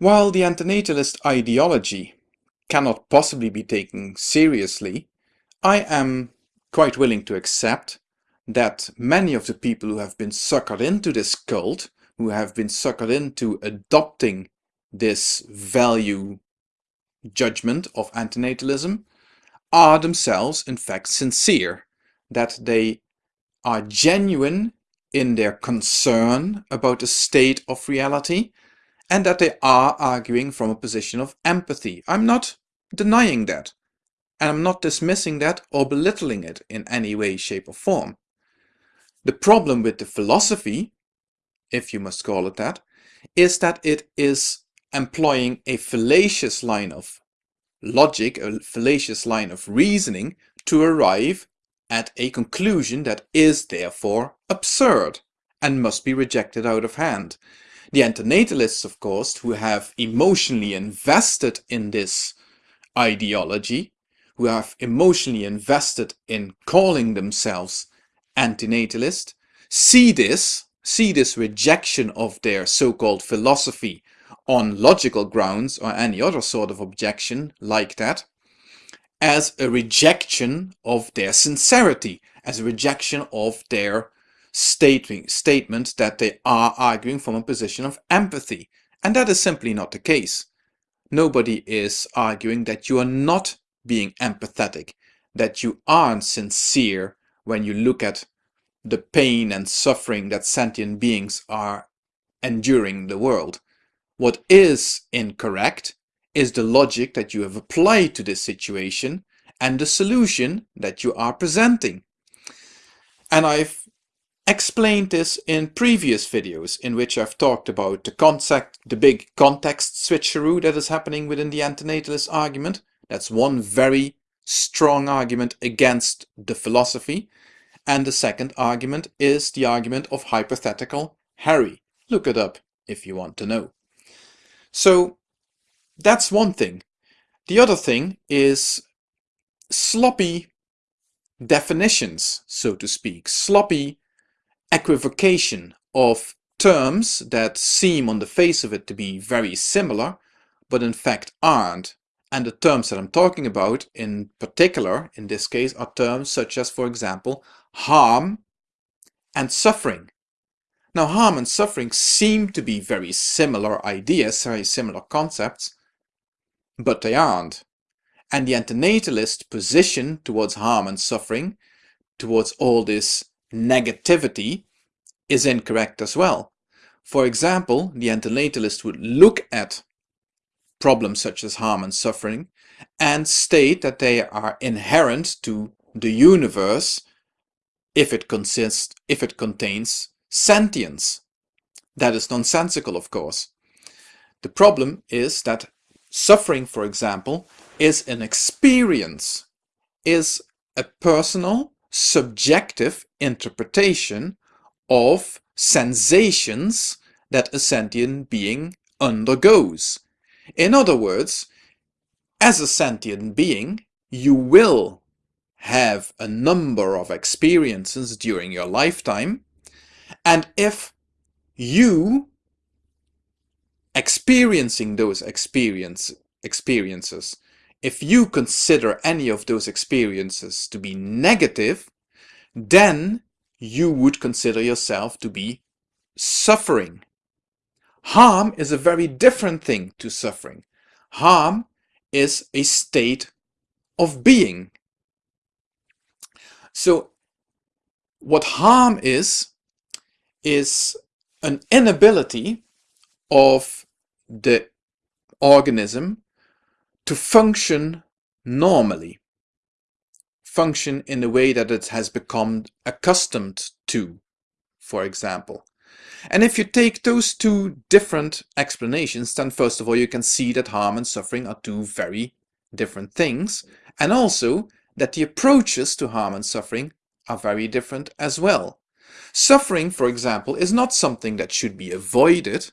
While the antinatalist ideology cannot possibly be taken seriously, I am quite willing to accept that many of the people who have been suckered into this cult, who have been suckered into adopting this value judgment of antinatalism, are themselves in fact sincere, that they are genuine in their concern about the state of reality and that they are arguing from a position of empathy. I'm not denying that. And I'm not dismissing that or belittling it in any way, shape or form. The problem with the philosophy, if you must call it that, is that it is employing a fallacious line of logic, a fallacious line of reasoning to arrive at a conclusion that is therefore absurd and must be rejected out of hand. The antinatalists, of course, who have emotionally invested in this ideology, who have emotionally invested in calling themselves antinatalist, see this, see this rejection of their so-called philosophy on logical grounds or any other sort of objection like that, as a rejection of their sincerity, as a rejection of their stating, statement that they are arguing from a position of empathy. And that is simply not the case. Nobody is arguing that you are not being empathetic, that you aren't sincere when you look at the pain and suffering that sentient beings are enduring in the world. What is incorrect is the logic that you have applied to this situation and the solution that you are presenting. And I've explained this in previous videos in which I've talked about the concept, the big context switcheroo that is happening within the antinatalist argument. That's one very strong argument against the philosophy. And the second argument is the argument of hypothetical Harry. Look it up if you want to know. So that's one thing. The other thing is sloppy definitions, so to speak, sloppy equivocation of terms that seem on the face of it to be very similar, but in fact aren't. And the terms that I'm talking about in particular, in this case, are terms such as, for example, harm and suffering. Now, harm and suffering seem to be very similar ideas, very similar concepts, but they aren't. And the antinatalist position towards harm and suffering, towards all this negativity is incorrect as well. For example, the antinatalist would look at problems such as harm and suffering and state that they are inherent to the universe if it consists if it contains sentience. That is nonsensical, of course. The problem is that suffering, for example, is an experience, is a personal subjective interpretation of sensations that a sentient being undergoes. In other words, as a sentient being, you will have a number of experiences during your lifetime, and if you experiencing those experience, experiences if you consider any of those experiences to be negative, then you would consider yourself to be suffering. Harm is a very different thing to suffering. Harm is a state of being. So what harm is, is an inability of the organism to function normally, function in the way that it has become accustomed to, for example. And if you take those two different explanations, then first of all, you can see that harm and suffering are two very different things, and also that the approaches to harm and suffering are very different as well. Suffering, for example, is not something that should be avoided.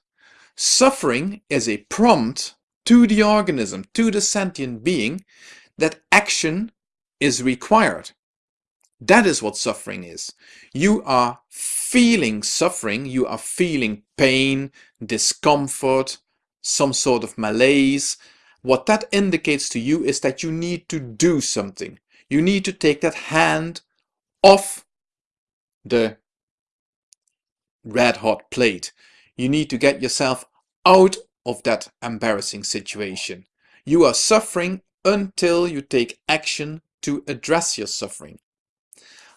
Suffering is a prompt to the organism, to the sentient being, that action is required. That is what suffering is. You are feeling suffering, you are feeling pain, discomfort, some sort of malaise, what that indicates to you is that you need to do something. You need to take that hand off the red hot plate. You need to get yourself out of that embarrassing situation. You are suffering until you take action to address your suffering.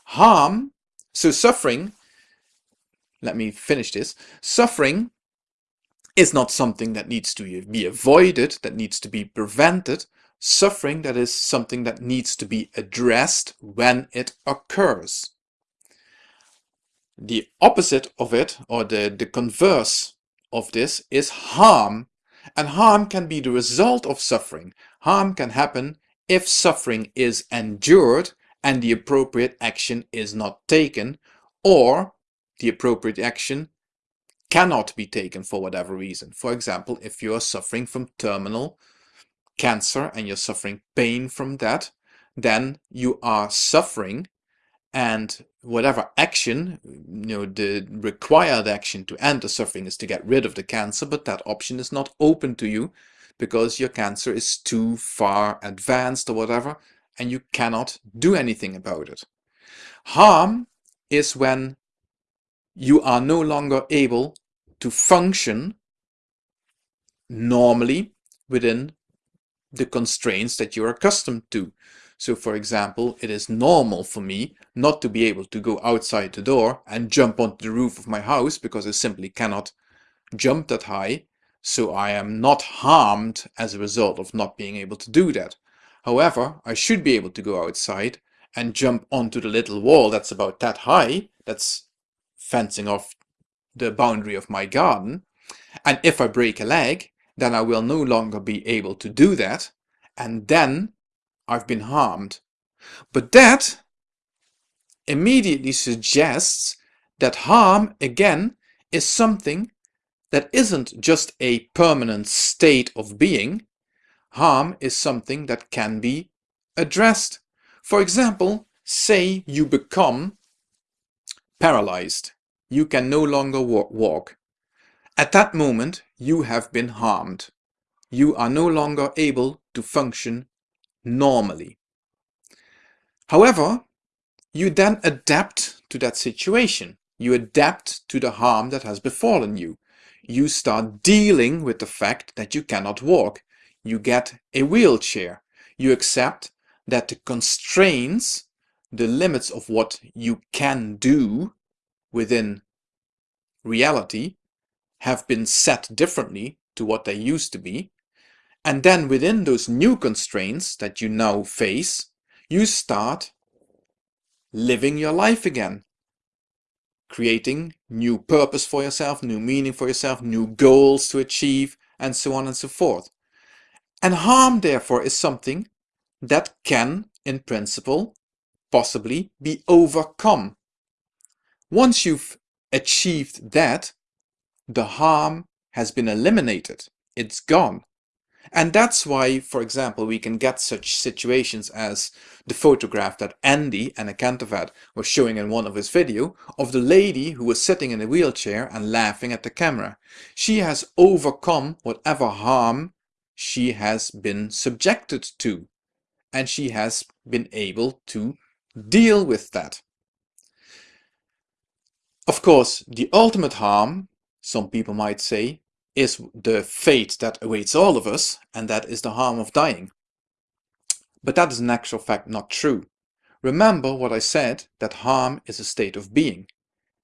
Harm, so suffering, let me finish this, suffering is not something that needs to be avoided, that needs to be prevented. Suffering, that is something that needs to be addressed when it occurs. The opposite of it, or the, the converse of this, is harm. And harm can be the result of suffering. Harm can happen if suffering is endured and the appropriate action is not taken, or the appropriate action cannot be taken for whatever reason. For example, if you are suffering from terminal cancer and you're suffering pain from that, then you are suffering and whatever action, you know, the required action to end the suffering is to get rid of the cancer, but that option is not open to you because your cancer is too far advanced or whatever, and you cannot do anything about it. Harm is when you are no longer able to function normally within the constraints that you're accustomed to. So for example, it is normal for me not to be able to go outside the door and jump onto the roof of my house because I simply cannot jump that high. So I am not harmed as a result of not being able to do that. However, I should be able to go outside and jump onto the little wall that's about that high, that's fencing off the boundary of my garden. And if I break a leg, then I will no longer be able to do that. And then I've been harmed. But that immediately suggests that harm, again, is something that isn't just a permanent state of being. Harm is something that can be addressed. For example, say you become paralyzed you can no longer walk. At that moment, you have been harmed. You are no longer able to function normally. However, you then adapt to that situation. You adapt to the harm that has befallen you. You start dealing with the fact that you cannot walk. You get a wheelchair. You accept that the constraints, the limits of what you can do within reality have been set differently to what they used to be. And then within those new constraints that you now face, you start living your life again. Creating new purpose for yourself, new meaning for yourself, new goals to achieve, and so on and so forth. And harm, therefore, is something that can, in principle, possibly be overcome. Once you've achieved that, the harm has been eliminated. It's gone. And that's why, for example, we can get such situations as the photograph that Andy Anakantavat was showing in one of his video of the lady who was sitting in a wheelchair and laughing at the camera. She has overcome whatever harm she has been subjected to and she has been able to deal with that. Of course, the ultimate harm, some people might say, is the fate that awaits all of us, and that is the harm of dying. But that is in actual fact not true. Remember what I said, that harm is a state of being,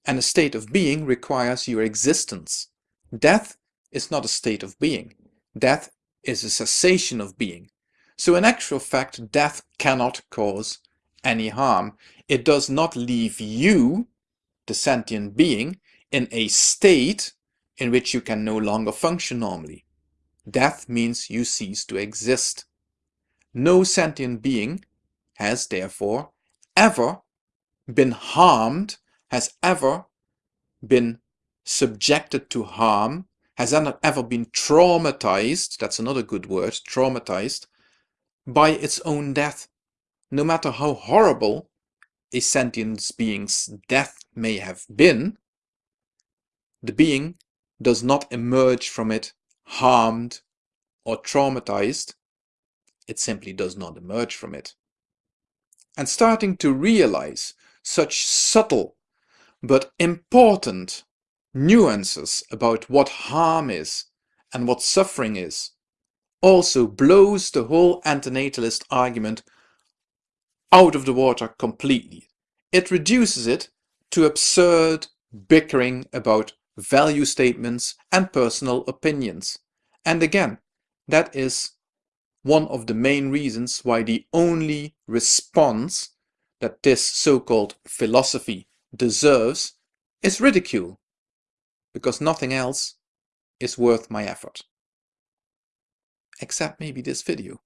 and a state of being requires your existence. Death is not a state of being. Death is a cessation of being. So in actual fact, death cannot cause any harm. It does not leave you the sentient being in a state in which you can no longer function normally. Death means you cease to exist. No sentient being has therefore ever been harmed, has ever been subjected to harm, has ever been traumatized, that's another good word, traumatized, by its own death. No matter how horrible a sentient being's death may have been, the being does not emerge from it harmed or traumatized, it simply does not emerge from it. And starting to realize such subtle but important nuances about what harm is and what suffering is also blows the whole antinatalist argument out of the water completely. It reduces it to absurd bickering about value statements and personal opinions. And again, that is one of the main reasons why the only response that this so-called philosophy deserves is ridicule, because nothing else is worth my effort. Except maybe this video.